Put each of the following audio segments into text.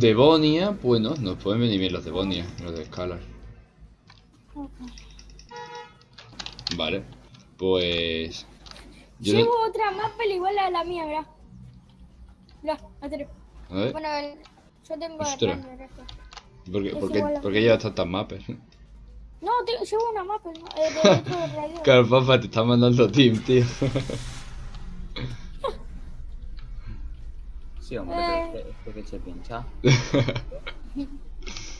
Devonia, bueno, nos pueden venir bien los Devonia, los de Scalar. Vale, pues... Yo Llevo no- otra mapa igual a la mía, mirá. Mirá. A ver, Bueno, el- yo tengo Ostras. este. ¿por qué, por qué- por qué llevas tantas mapas? No, te- llevo una mapa. Eh, de. Claro, papá, te está mandando team, tío. Sí, hombre, Eh. pero que se pincha.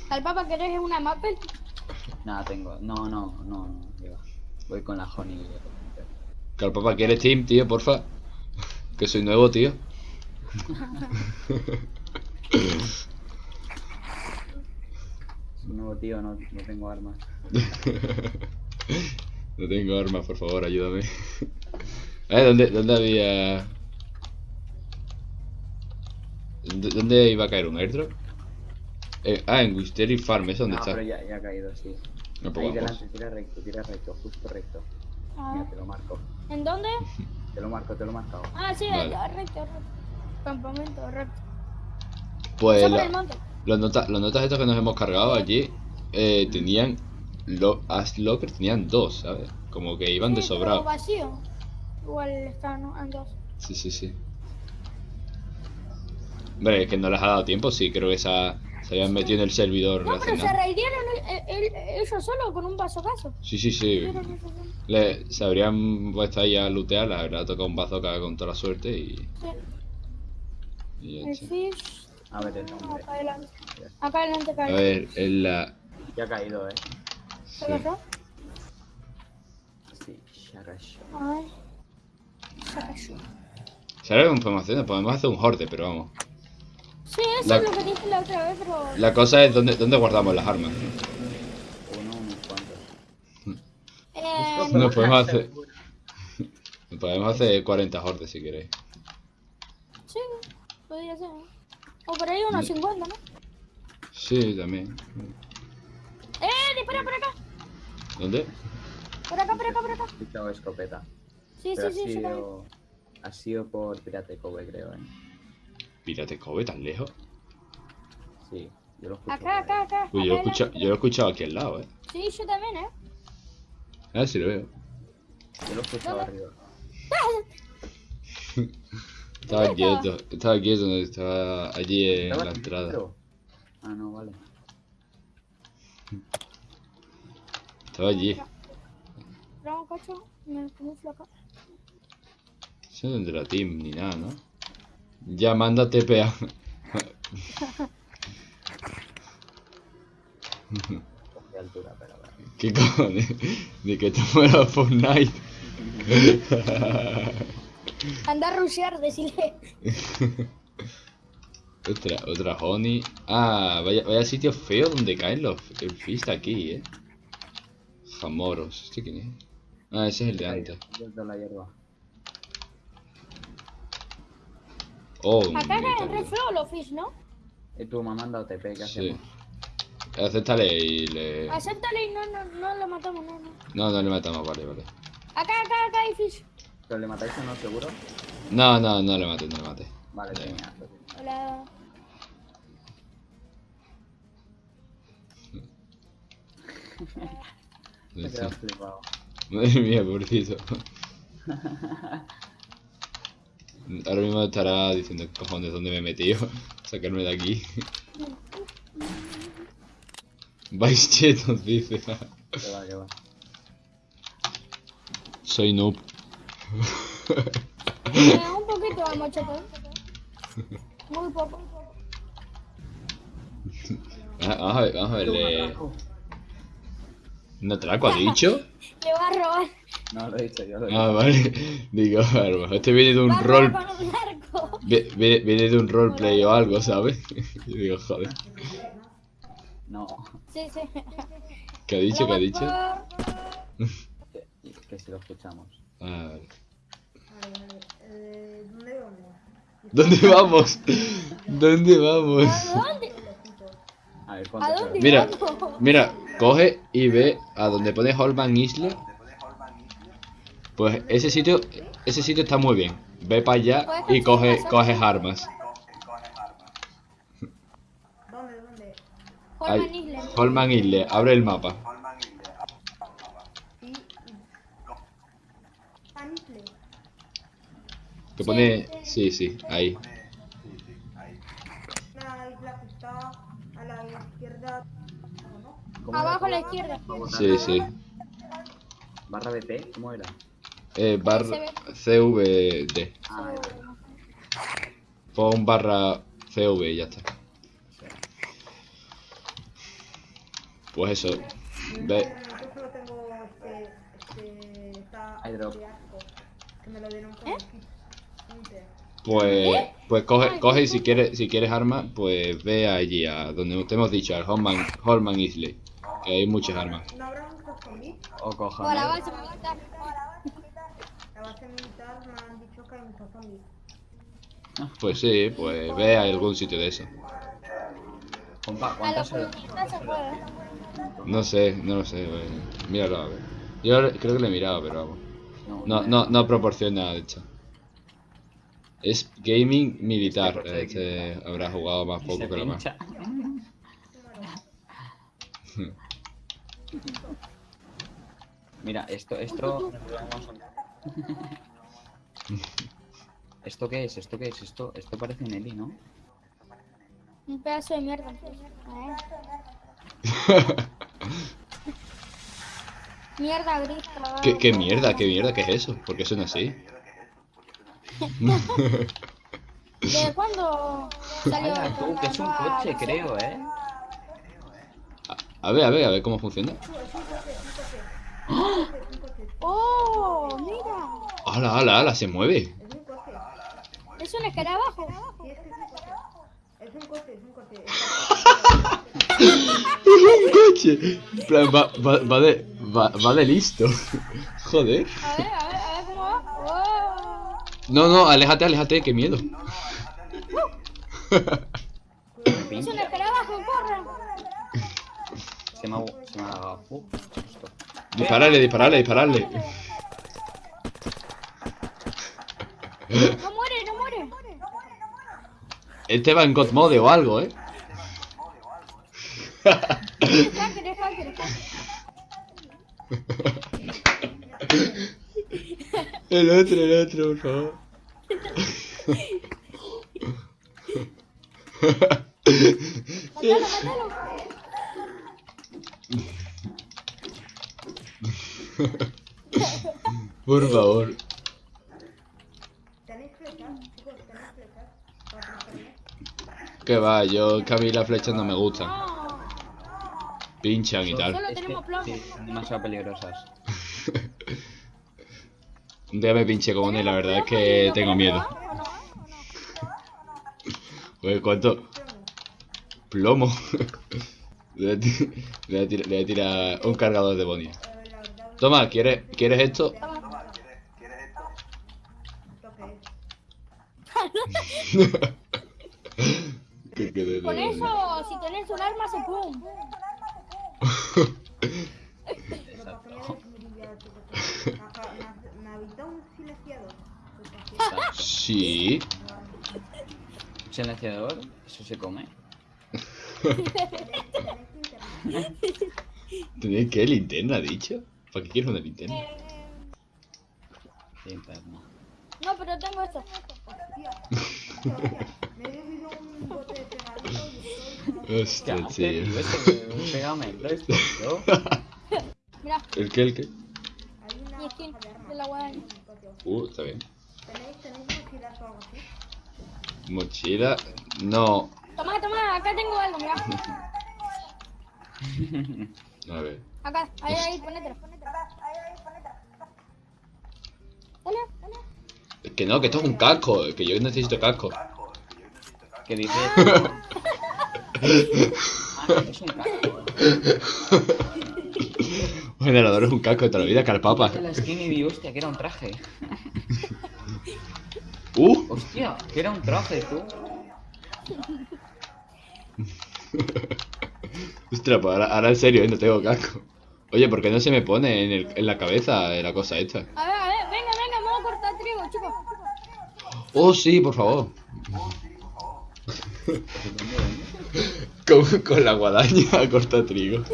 ¿Al papa querés una mapa? Nada, tengo. No, no, no, no. que va. Voy con la Honey. Claro, papá, ¿quieres team, tío, porfa? Que soy nuevo, tío. Un nuevo tío, no, no tengo armas. No tengo armas, por favor, ayúdame. Eh, ¿dónde, dónde había...? ¿Dó- ¿Dónde iba a caer un airdrop? Eh, ah, en Wisteria Farm, ¿es donde no, está? pero ya, ya ha caído, sí. No, pues Ahí delante, tira recto, tira recto, justo recto. Ah, Mira, te lo marco. ¿En dónde? Te lo marco, te lo he marcado. Ah, sí, Vale. ya, recto, recto. Campamento, recto. Pues la- los, nota- los notas estos que nos hemos cargado allí eh, tenían... Lo, Ash Locker tenían dos, ¿sabes? Como que iban de Sí, pero sobrado. vacío. Igual está, ¿no? En dos. Sí, sí, sí. Hombre, es que no les ha dado tiempo, sí, creo que se, ha- se habían metido en el servidor No, hace pero se nada. raidieron el- el- ellos solo con un vasocazo. Sí, sí, sí. Le, se habrían puesto ahí a lootear, le habría tocado un bazooka con toda la suerte y, Sí. y ya El fish. A ver el nombre. Acá adelante. Acá adelante, acá A adelante. ver, en la... Ya ha caído, eh. sí. Sí, Sharash. Ay. Sacayo. ¿Sabes lo que podemos hacer? Podemos hacer un horde, pero vamos. Sí, eso La- es lo que dije la otra vez, pero. La cosa es dónde, dónde guardamos las armas. Uno, unos cuantos. Eh, Nos podemos hacer... Nos podemos hacer 40 hordes si queréis. sí, podría ser. O por ahí unos 50, ¿no? Sí, también. ¡Eh! ¡Dispara por acá! ¿Dónde? Por acá, por acá, por acá. He escuchado escopeta. Sí, Pero sí, sí, ha sido. Ha sido por Pirate Cove, creo, eh. Pirate Cove, tan lejos. Sí, yo lo escucho. Acá, acá, acá. Uy, yo lo, acá yo lo he escuchado aquí al lado, eh. Sí, yo también, ¿eh? Ah, sí lo veo. Yo lo he escuchado ¿Dónde? arriba. Estaba ¿Dónde quieto, estaba quieto, no, estaba allí en ¿Estaba la entrada. dentro? Ah, no, vale. Estaba allí. Un cacho, me acá. Eso no es de la team ni nada, ¿no? Ya manda TPA. Altura, pero. ¿Qué cojones? De que te muera Fortnite. Anda a rushear, decirle. otra, otra honey. Ah, vaya, vaya sitio feo donde caen los el fist aquí, eh. Jamoros. ¿Este quién es? Ah, ese es el de antes. Desde la hierba. Oh, Acá caen metal. re feo los fish, ¿no? Eh, tú me has mandado TP, ¿qué Sí. hacemos? Acéptale y le... Acéptale y no, no, no lo matamos, no, no. No, no le matamos, vale, vale. Acá, acá, acá hay fish. ¿Pero le matáis o no, seguro? No, no, no le mates, no le mates. Vale, Ya. genial. Hola. Me he quedado flipado. Madre mía, pobrecito. Ahora mismo estará diciendo, cojones, ¿dónde me he metido? Sacarme de aquí. Vais chetos, dice. Que va, que va. Soy noob. Un poquito al mochete. Muy poco. Ah, Vamos a ver, vamos a verle. ¿Un atraco ha dicho? Le va a robar. No, lo he dicho yo, lo he Ah, dicho. vale. Digo, a lo mejor este viene de un rol. Viene, viene de un roleplay o algo, ¿sabes? Y digo, joder. No, Sí, sí. ¿Qué ha dicho? ¿Qué ha dicho? que, que si lo escuchamos. Ah, vale. ¿Dónde vamos? ¿Dónde vamos? ¿A dónde? A ver, ¿A dónde? Mira, vamos? mira, coge y ve a donde pone Holman Isla. Pues ese sitio, ese sitio está muy bien. Ve para allá y coge, coges armas. Holman Ahí. Island. Holman Isle, abre el mapa. Que pone. Sí, sí, ahí. Una isla que está a la izquierda. ¿no? ¿Cómo Abajo a la izquierda. Sí, sí. ¿Barra BP? ¿Cómo era? Eh, bar CVD. Ah, Pon barra CV y ya está. Pues eso. Ve. Yo solo tengo este. este. Esta. Airdrop. de arco, Que me lo dieron con el kit. Inter. Pues, pues coge, coge y si quieres, si quieres armas, pues ve allí a donde te hemos dicho, al Holman, Holman Isley. Que hay muchas armas. O cojones. Base militar. La base militar me han dicho que hay muchos zombies. Pues sí, pues ve a algún sitio de eso. No sé, no lo sé. pues, míralo a ver. Yo creo que lo he mirado, pero vamos. No, no, no proporciona, de hecho. Es gaming militar. Este habrá jugado más poco que lo más. Mira, esto, esto. ¿Esto qué es? ¿Esto qué es? Esto, esto parece un Eli, ¿no? Un pedazo de mierda. Mierda gris. ¿Qué, qué mierda, qué mierda, qué es eso? ¿Por qué suena así? ¿De cuándo salió? Tú, que es un coche, creo, ¿eh? A ver, a ver, a ver cómo funciona. ¡Oh! ¡Mira! ¡Hala, hala, hala! Se mueve. Es un coche. Es un escarabajo. Sí, es que es un coche. Es un coche, es un coche. un coche! En plan, va, va, va de, va, va de listo. Joder. A ver, a ver, a ver cómo va. ¡Oh! No, no, aléjate, aléjate, qué miedo. Es un escarabajo, corre. Se me ha, se me ha. Uh, susto. Dispararle, dispararle, dispararle. No muere, no muere. Este va en God Mode o algo, ¿eh? Es hacker, es hacker, es hacker. El otro, el otro, por favor. Matalo, matalo. Por favor. ¿Tenéis flechas? Chicos, ¿tenéis flechas? Para protegerme. Que va, yo que a mí las flechas no me gustan. Pinchan y tal. Solo Es que- tenemos plomo. sí, son demasiado peligrosas. Un día me pinché con una y la verdad es que tengo miedo. Pues cuánto plomo. Le voy a tirar un cargador de Bonnie. Toma, ¿quieres, ¿quieres esto? ¿esto qué es? Que quede de Con eso, si tenés un arma, se pum. Pero ¿para qué. Sí. Un silenciador, eso se come. ¿Tenéis qué? ¿Linterna, ha dicho? ¿Para qué quieres una linterna? Eh, Linterna. no, pero tengo esto. Hostia, un tío. Ese pegamento esto, ¿no? Mira, ¿El qué, el qué? Hay una mi skin de la guadaña. Uh, está bien. ¿Tenéis, tenéis mochilas o algo así? Mochila. No. Toma, toma, acá tengo algo, mira. A ver. Acá, ahí, ahí, ponételo. Dale, dale. Es que no, que esto es un casco. Que yo necesito casco. ¿Qué dices? Ah, un casco. Un generador es un casco de toda la vida, carpapa. La skin y vi, hostia, que era un traje. Uh. Hostia, que era un traje, tú. Ostras, pues ahora, ahora en serio, ¿eh? no tengo casco. Oye, ¿por qué no se me pone en, el, en la cabeza la cosa esta? A ver, a ver, venga, venga, vamos a cortar trigo, chicos. Oh, sí, por favor. Con, con la guadaña a corta trigo.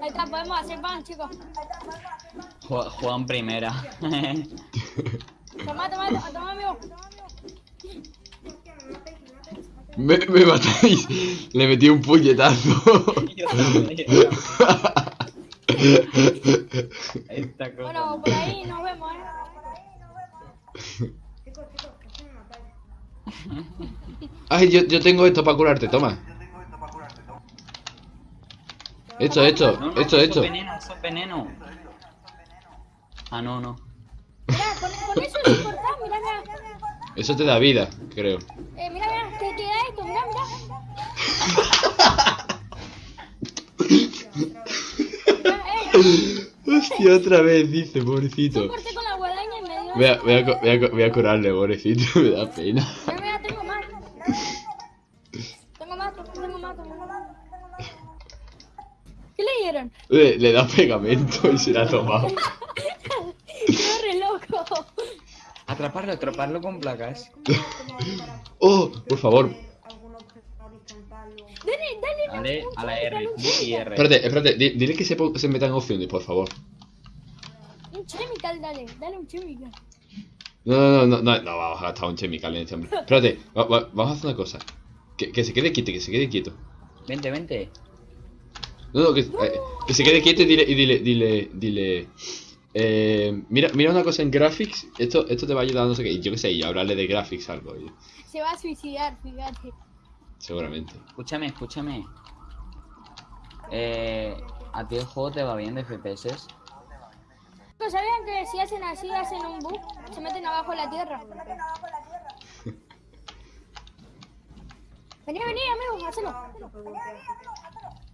Ahí está, podemos hacer pan, chicos. Ju- Juan primera. Toma, toma, toma, toma, amigo. Me, me matáis. Le metí un puñetazo. Esta cosa. Bueno, por ahí nos vemos, eh. Ay, yo, yo tengo esto para curarte, toma. Esto, esto, No, no, esto, esto. es veneno, eso veneno. Ah, no, no. Mira, con, con eso es importante, mira, mira. Eso te da vida, creo. Eh, mira, mira, te, te da esto, mira, mira. Mira, eh, Hostia, otra vez, dice, yo pobrecito. corté con la guadaña y me dio. Voy a, voy a, voy a, voy a curarle, pobrecito, me da pena. Mira, mira, tengo más. Tengo más, tengo más, tengo más. ¿Qué le dieron? Le, le da pegamento y se la ha tomado. Atraparlo, atraparlo con placas. ¿Cómo, cómo hago para Oh, por favor. Dale, dale. Dale a la R, y R. Espérate, espérate, di- dile que se, se metan opciones, por favor. Un chemical, dale, dale un chemical. No, no, no, no, no, vamos a gastar un chemical en este hombre. Espérate, va- va- vamos a hacer una cosa. Que, que se quede quieto, que se quede quieto. Vente, vente. No, no, que, eh, que se quede quieto y dile, y dile, dile, dile. Eh, mira, mira una cosa en graphics, esto, esto te va a ayudar, no sé qué, yo qué sé, y hablarle de graphics algo, y- Se va a suicidar, fíjate. seguramente. Escúchame, escúchame. Eh, ¿A ti el juego te va bien de FPS? ¿No sabían que si hacen así, hacen un bug? Se meten abajo de la tierra. Vení, vení, amigo, hacelo.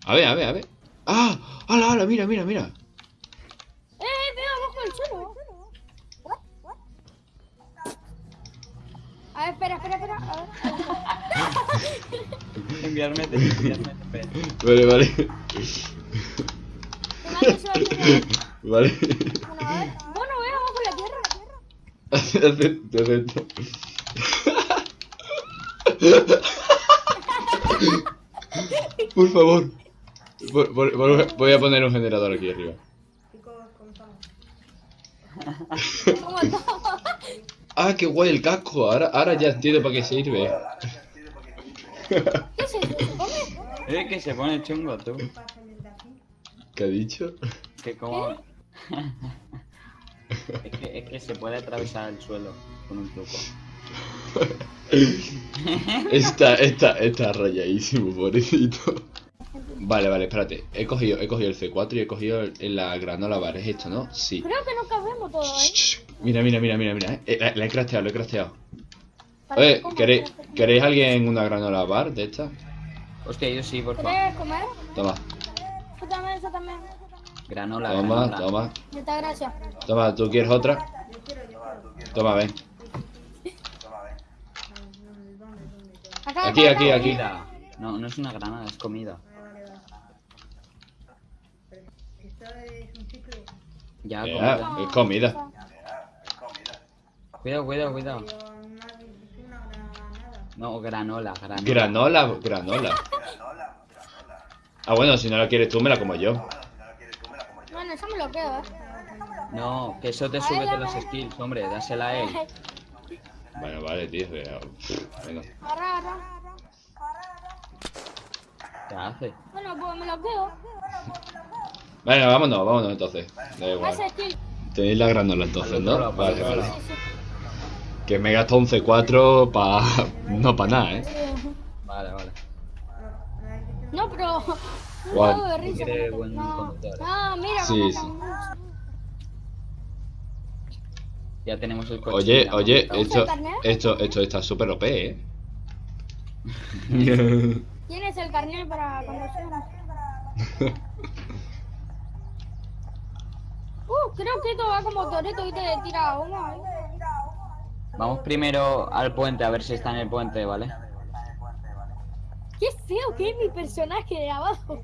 A ver, a ver, a ver. ¡Ah! ¡Hala, hala! Mira, mira, mira. A ver, espera, espera, espera. A ver. Enviarme te enviarme. Vale, vale. Vale. Bueno, a ver. Bueno, veo abajo de la tierra. Acepto, acepto. Por favor. Por- por- por- voy a poner un generador aquí arriba. ¿Cómo estamos? Ah, qué guay el casco. Ahora, ahora ya entiendo para qué sirve. ¿Qué? ¿Se come? Es que se pone chungo tú. ¿Qué ha dicho? Que como... es, que, es que se puede atravesar el suelo con un truco. Está, está, está rayadísimo, pobrecito. Vale, vale, espérate. He cogido, he cogido el C4 y he cogido el- el- la granola bar. ¿Es esto, no? Sí. Creo que no cabemos todo, ¿eh? Mira, mira, mira, mira, mira. eh. La, la he crafteado, la he crafteado. Oye, ¿queréis, ¿queréis alguien una granola bar de esta? Hostia, yo sí, por favor. ¿Quieres comer? Toma, Yo también, yo también. Granola, toma, granola. toma. Muchas gracias. Toma, ¿tú quieres otra? Toma, ven. Aquí, aquí, aquí. No, no es una granada, es comida. Vale, vale, vale. Pero esto es un ciclo. Ya, Ya, comida. es comida. Cuidado, cuidado, cuidado. Pero una, es una granada. No, granola, granola. Granola, granola. Ah, bueno, si no la quieres tú, me la como yo. Bueno, eso me lo quedo, ¿eh? No, que eso te sube de los skills, hombre, dásela a él. Bueno, vale, tío. pero- Venga. ¿Qué hace? Bueno, pues me lo quedo. Venga, vámonos, vámonos entonces. Da igual. Tenéis la granola entonces, ¿no? Vale, vale. Que me he gastado un C4 pa... no para nada, ¿eh? Vale, vale. No, pero. Juego de risa. Buen No. Ah, mira, Sí, sí. Ya tenemos el coche. Oye, oye, esto, carnet? esto, esto está súper OP, ¿eh? Tienes el carnet para conducir. Uh, creo que esto va como Toreto y te tira humo. ¿eh? Vamos primero al puente a ver si está en el puente, ¿vale? Qué feo que es mi personaje de abajo.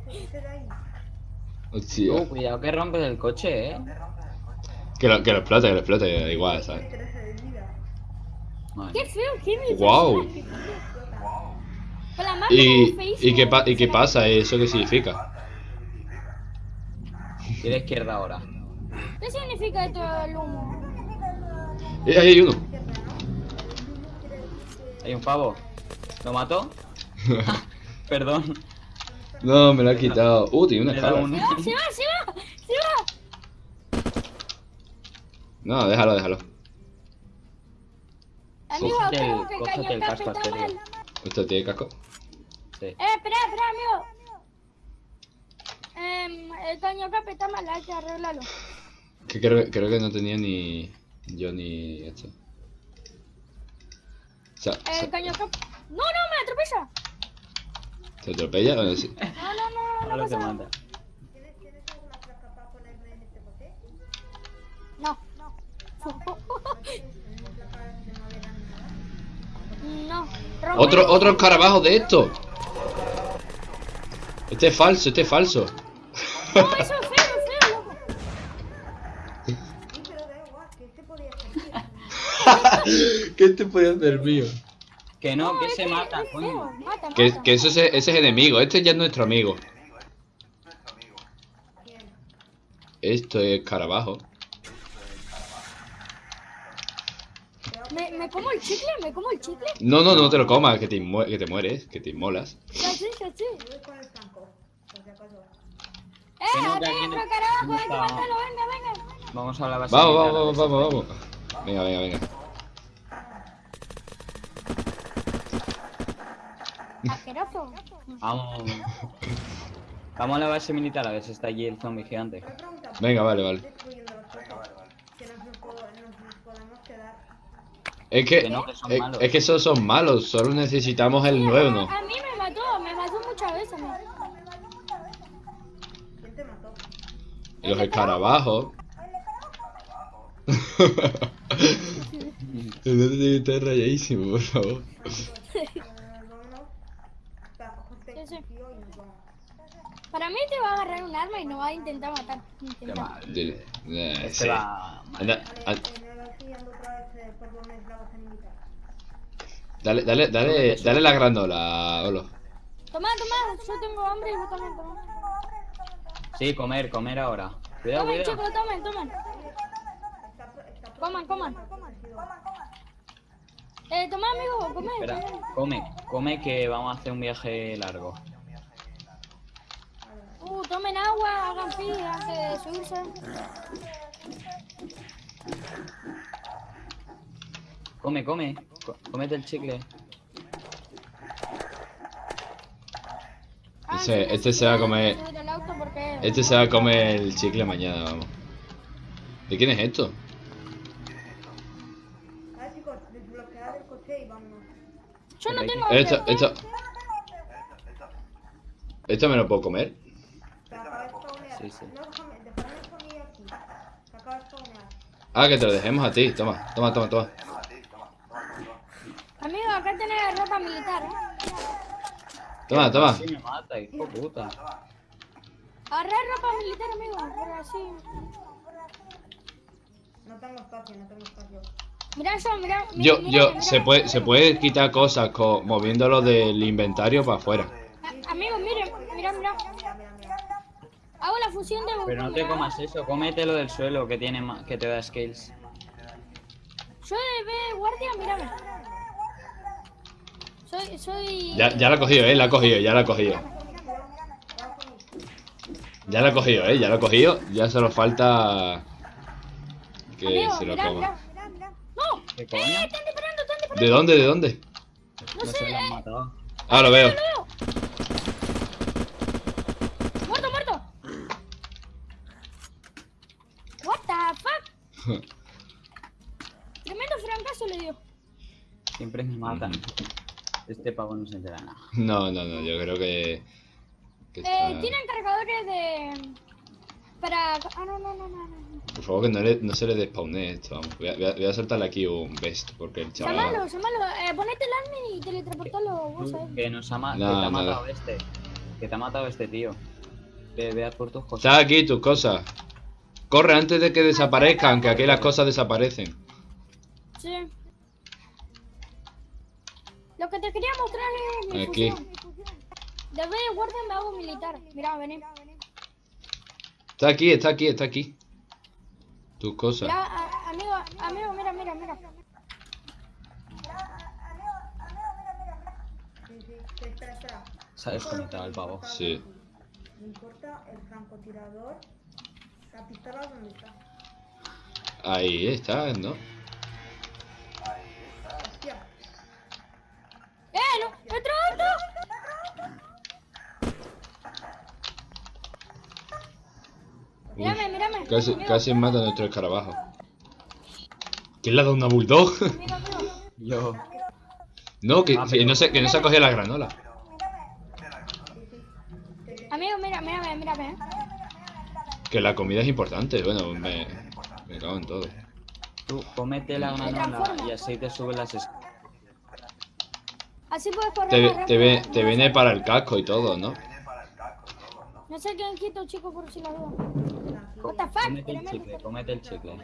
Hostia. Uh, cuidado que rompes el coche, eh. Que lo, que lo explote, que lo explote, da igual, ¿sabes? 13 de vida. Madre Qué feo, qué me Guau. Con la mano ¿Y, y, qué, pa- ¿Y qué pasa? ¿Eso qué significa? Y la izquierda ahora. ¿Qué significa esto del humo? Eh, ahí hay uno. Hay un pavo. ¿Lo mató? Ah, Perdón. No, me lo ha quitado. Uh, tiene una Le da escala. un- Se va, se va, se va, se va. No, déjalo, déjalo. Amigo, Cógete el- creo que el casco está mal. ¿Esto tiene casco? Sí. Eh, espera, espera, amigo. Em, el caño escape está mal, hay que arreglarlo. Que creo, creo que no tenía ni yo ni esto. O sea, El se, caño escape. No, no, me atropella. ¿se atropella? Bueno, sí. No, no, no, no, Ahora te pasa. mata. ¿Tienes, ¿Tienes alguna placa para ponerme en este coche? No, no. No. Otro, otro escarabajo de esto. Este es falso, este es falso. No, eso es feo, loco. Sí, pero da igual, que este podía salir. ¿Qué te puede hacer mío? Que no, que se mata, coño. Mata, Que, mata. que ese, es- ese es enemigo, este ya es nuestro amigo. ¿Quién? Esto es escarabajo. ¿Me, ¿Me como el chicle? ¿Me como el chicle? No, no, no te lo comas, que te, que te mueres, que te inmolas. Ya sí, ya sí. Yo voy con el franco, por si acaso. Eh, aquí carajo, matarlo, venga, venga. Vamos a la base. Vamos, vamos, vamos, vamos, vamos. Venga, venga, venga. Asqueroso. Vamos. Vamos a la base militar a ver si está allí el zombie gigante. Una pregunta, ¿por Venga, vale, vale. Es que, Que no, que son es, malos. es que esos son malos, solo necesitamos el nuevo, ¿no? A mí me mató, me mató muchas veces. mí. ¿Quién te mató? Y los escarabajos. Rayadísimo, por favor. Eh, vámonos. Para vamos. Para mí te va a agarrar un arma y nos va a intentar matar. Qué mal. Dile, eh, Este sí. va. Anda, dale, dale, dale, dale la granola, Olo. Toma, toma, yo tengo hambre y vos también toma. Sí, comer, comer ahora. Cuidado, Tomen, cuidado. chicos, tomen, tomen. Pro- está Coman, coman. Eh, toma, amigo, come, Espera, come. come, que vamos a hacer un viaje largo. Uh, tomen agua, hagan pis antes de subirse. Come, come. Co- Cómete el chicle. Ah, Ese- este se va a comer-. Este se va a comer el chicle mañana, vamos. ¿De quién es esto? Yo no tengo... Esto, esto. ¿Esto me lo puedo comer? Sí, sí. Ah, que te lo dejemos a ti. Toma, toma, toma, toma. Amigo, acá tenés ropa militar, ¿eh? Toma, toma. Sí me mata, hijo de puta. Agarrá ropa militar, amigo, pero así... No tengo espacio, no tengo espacio. Yo, Yo, se puede, se puede quitar cosas co- moviéndolo del inventario para afuera. A- Amigo, miren. Mira, mira, mira. Hago la fusión de... Pero no te comas eso, cómetelo del suelo que tiene que te da skills. Yo de B guardia, mírame. Soy, soy... Ya, ya la ha cogido, eh, la ha cogido, ya la ha cogido. Ya la ha cogido, eh, ya la ha cogido. Ya solo falta que Amigo, se lo coma. Mirá, mirá. ¡No! ¿Qué ¡Eh, coño? están disparando, están disparando! ¿De dónde, de dónde? No No sé, se lo han eh, matado. Ah, lo veo. lo veo. ¡Muerto, muerto! What the fuck? Tremendo francazo le dio. Siempre me matan. Este pavo no se entera nada. No, no, no, yo creo que. que Eh, está- tienen cargadores de... Para... Ah, no, no, no, no, no. Por favor, que no, le- no se le despawne esto. Vamos. Voy, a, voy a- voy a soltarle aquí un best, porque el chaval. Llámalo, llámalo. Eh, ponete el admin y teletransportalo vos, ¿sabes? Que nos ha, ma- que te ha matado este. Que te ha matado este tío. Ve, veas por tus cosas. Está aquí tus cosas. Corre antes de que desaparezcan, que aquí las cosas desaparecen. Sí. Lo que te quería mostrar es mi Aquí. fusión. De vez de guardia me hago militar. Mira, vení. Está aquí, está aquí, está aquí. Tus cosas. Mira, a- amigo, amigo, mira, mira, mira. Sí, sí. Espera, espera. Se ha desconectado el pavo. Sí. No importa, el francotirador. La pistola, ¿dónde está? Ahí está, ¿no? Hostia. ¡Eh, no! ¡Otro, otro! Mírame, mírame. Casi, casi mata a nuestro escarabajo. ¿Quién le ha dado una bulldog? Yo. no, que, Ah, que no se, que no se ha cogido la granola. Amigo, mira, mírame, mírame. Que la comida es importante. Bueno, me, me cago en todo. Tú comete la granola y así te sube las Así puedes correr Te, más te, rápido. ve- te viene para el casco y todo, ¿no? No sé quién quito, chico, por si la duda. What the fuck? Comete el chicle, comete el chicle.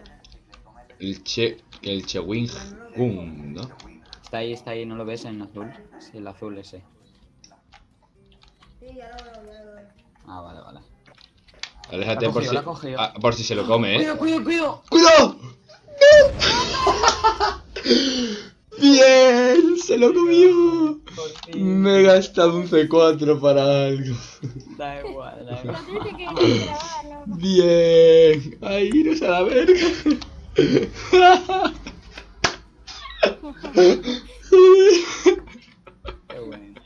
El che, el chewing gum, ¿no? Está ahí, está ahí, ¿no lo ves en azul? Sí, el azul ese. Sí, ya lo veo, ya lo veo. Ah, vale, vale. Aléjate por si, la ha cogido. ah, por si se lo come, ¿eh? Cuidado, cuidado, cuidado. ¡Cuidado! ¡Bien! ¡Se lo comió! Me he gastado un C4 para algo. Da igual, da igual. Bien. Ay, iros a la verga. Qué buena.